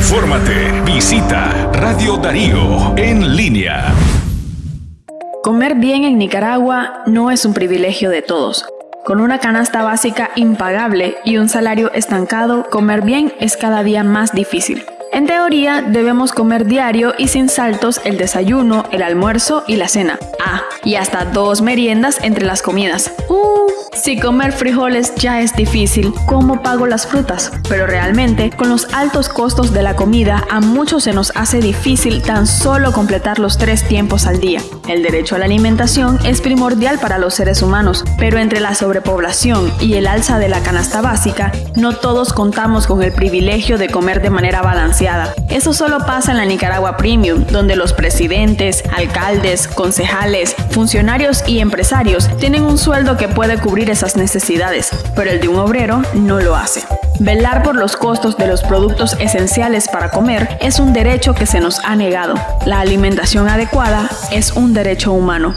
Infórmate. Visita Radio Darío en línea. Comer bien en Nicaragua no es un privilegio de todos. Con una canasta básica impagable y un salario estancado, comer bien es cada día más difícil. En teoría, debemos comer diario y sin saltos el desayuno, el almuerzo y la cena. Ah, y hasta dos meriendas entre las comidas. Uh, si comer frijoles ya es difícil, ¿cómo pago las frutas? Pero realmente, con los altos costos de la comida, a muchos se nos hace difícil tan solo completar los tres tiempos al día. El derecho a la alimentación es primordial para los seres humanos, pero entre la sobrepoblación y el alza de la canasta básica, no todos contamos con el privilegio de comer de manera balanceada. Eso solo pasa en la Nicaragua Premium, donde los presidentes, alcaldes, concejales, funcionarios y empresarios tienen un sueldo que puede cubrir esas necesidades, pero el de un obrero no lo hace. Velar por los costos de los productos esenciales para comer es un derecho que se nos ha negado. La alimentación adecuada es un derecho humano.